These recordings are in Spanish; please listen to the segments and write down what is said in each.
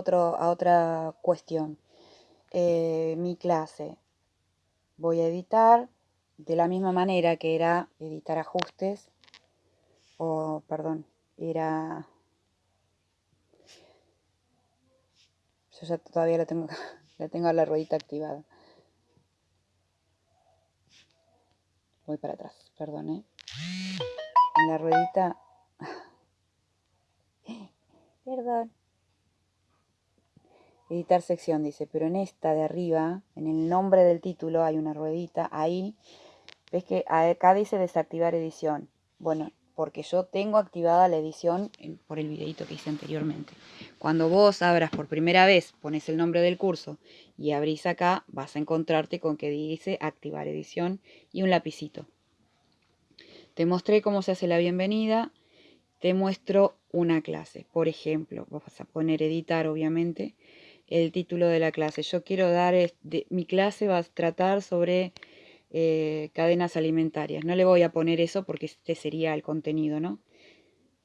otro, a otra cuestión. Eh, mi clase. Voy a editar de la misma manera que era editar ajustes. O, perdón, era... Yo ya todavía la tengo, la tengo la ruedita activada. Voy para atrás, perdón, ¿eh? En la ruedita... Perdón. Editar sección, dice, pero en esta de arriba, en el nombre del título, hay una ruedita ahí. ¿Ves que acá dice desactivar edición? Bueno, porque yo tengo activada la edición por el videito que hice anteriormente. Cuando vos abras por primera vez, pones el nombre del curso y abrís acá, vas a encontrarte con que dice activar edición y un lapicito. Te mostré cómo se hace la bienvenida, te muestro una clase. Por ejemplo, vas a poner editar, obviamente, el título de la clase. Yo quiero dar, mi clase va a tratar sobre eh, cadenas alimentarias. No le voy a poner eso porque este sería el contenido, ¿no?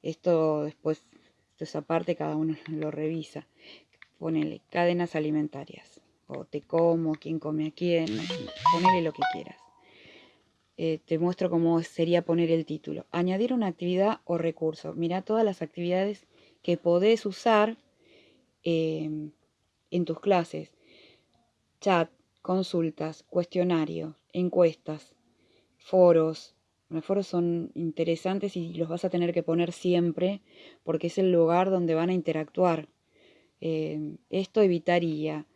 Esto después, esto es aparte, cada uno lo revisa. Ponele cadenas alimentarias. O te como, quién come a quién. Ponele lo que quieras. Eh, te muestro cómo sería poner el título. Añadir una actividad o recurso. Mira todas las actividades que podés usar eh, en tus clases. Chat, consultas, cuestionarios, encuestas, foros. Los foros son interesantes y los vas a tener que poner siempre porque es el lugar donde van a interactuar. Eh, esto evitaría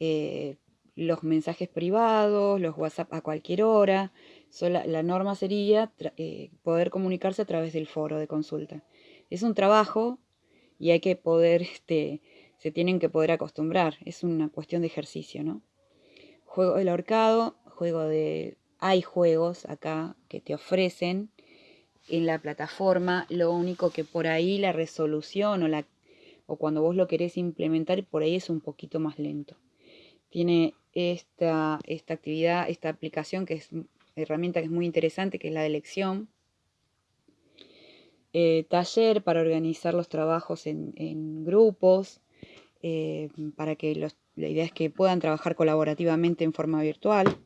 eh, los mensajes privados, los WhatsApp a cualquier hora. la norma sería eh, poder comunicarse a través del foro de consulta. Es un trabajo y hay que poder este, se tienen que poder acostumbrar. Es una cuestión de ejercicio, ¿no? Juego del ahorcado, juego de... Hay juegos acá que te ofrecen en la plataforma, lo único que por ahí la resolución o, la, o cuando vos lo querés implementar, por ahí es un poquito más lento. Tiene esta, esta actividad, esta aplicación que es herramienta que es muy interesante, que es la de elección. Eh, taller para organizar los trabajos en, en grupos. Eh, para que la idea es que puedan trabajar colaborativamente en forma virtual.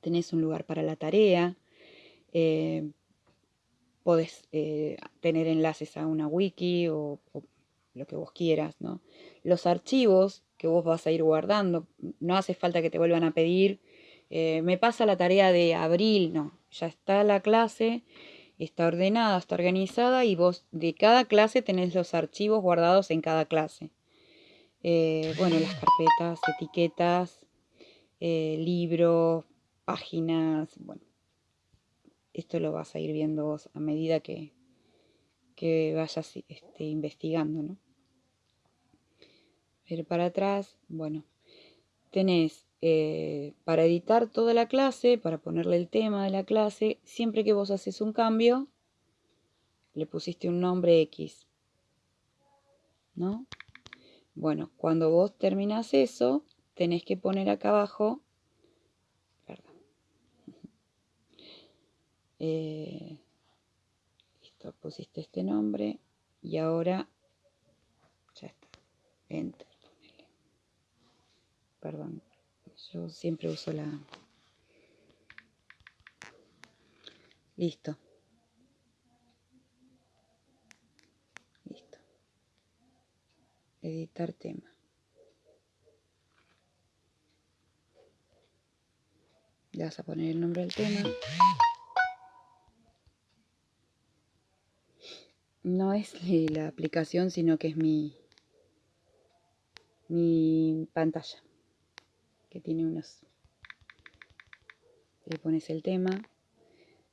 Tenés un lugar para la tarea. Eh, podés eh, tener enlaces a una wiki o, lo que vos quieras, ¿no? Los archivos que vos vas a ir guardando, no hace falta que te vuelvan a pedir, me pasa la tarea de abril, no, ya está la clase, está ordenada, está organizada y vos de cada clase tenés los archivos guardados en cada clase. Eh, bueno, las carpetas, etiquetas, eh, libros, páginas, bueno. Esto lo vas a ir viendo vos a medida que, que vayas este, investigando, ¿no? Ver para atrás, bueno, tenés eh, para editar toda la clase, para ponerle el tema de la clase, siempre que vos haces un cambio, le pusiste un nombre X, ¿no? Bueno, cuando vos terminas eso, tenés que poner acá abajo, perdón, eh, listo, pusiste este nombre y ahora ya está, enter, perdón, yo siempre uso la... Listo. Listo. Editar tema. Le vas a poner el nombre del tema. No es la aplicación, sino que es mi, mi pantalla que tiene unos... Le pones el tema,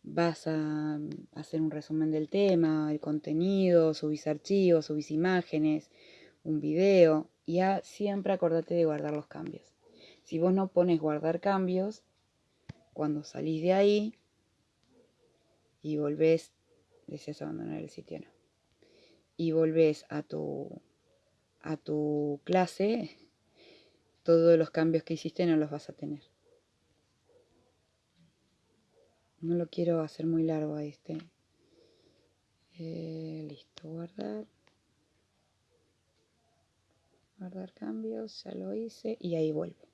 vas a hacer un resumen del tema, el contenido, subís archivos, subís imágenes, un video, y siempre acordate de guardar los cambios. Si vos no pones guardar cambios, cuando salís de ahí y volvés, deseas abandonar el sitio, no, y volvés a tu, a tu clase, todos los cambios que hiciste no los vas a tener. No lo quiero hacer muy largo a este. Eh, listo, guardar. Guardar cambios, ya lo hice y ahí vuelvo.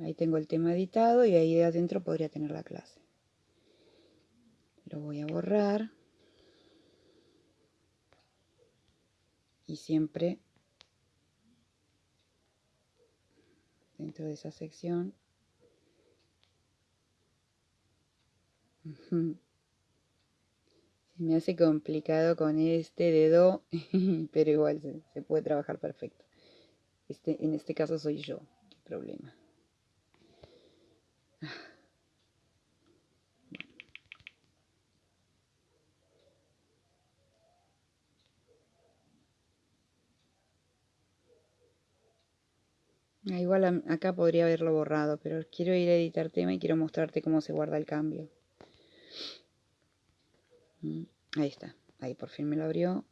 Ahí tengo el tema editado y ahí de adentro podría tener la clase. Lo voy a borrar. Y siempre dentro de esa sección se me hace complicado con este dedo, pero igual se, puede trabajar perfecto. Este, en este caso soy yo el problema. Igual acá podría haberlo borrado, pero quiero ir a editar tema y quiero mostrarte cómo se guarda el cambio. Mm, ahí está, ahí por fin me lo abrió.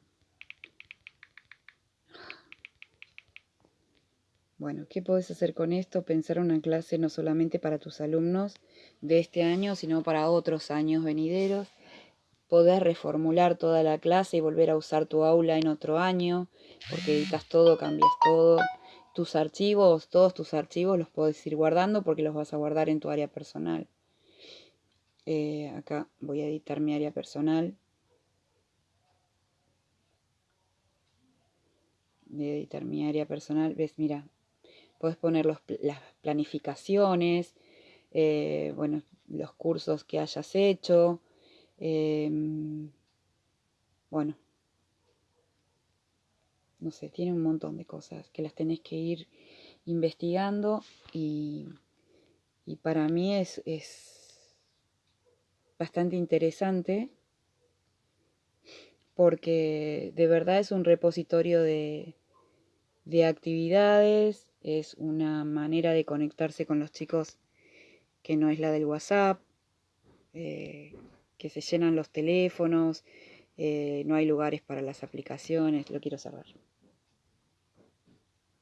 Bueno, ¿qué puedes hacer con esto? Pensar una clase no solamente para tus alumnos de este año, sino para otros años venideros. Poder reformular toda la clase y volver a usar tu aula en otro año, porque editas todo, cambias todo. Tus archivos, todos tus archivos los puedes ir guardando porque los vas a guardar en tu área personal. Eh, acá voy a editar mi área personal. Voy a editar mi área personal. ¿Ves? Mira, Puedes poner las planificaciones, eh, bueno, los cursos que hayas hecho. Em, bueno, no sé, tiene un montón de cosas que las tenés que ir investigando y, para mí es, bastante interesante porque de verdad es un repositorio de, de actividades, es una manera de conectarse con los chicos que no es la del WhatsApp, eh, que se llenan los teléfonos, eh, no hay lugares para las aplicaciones, lo quiero cerrar.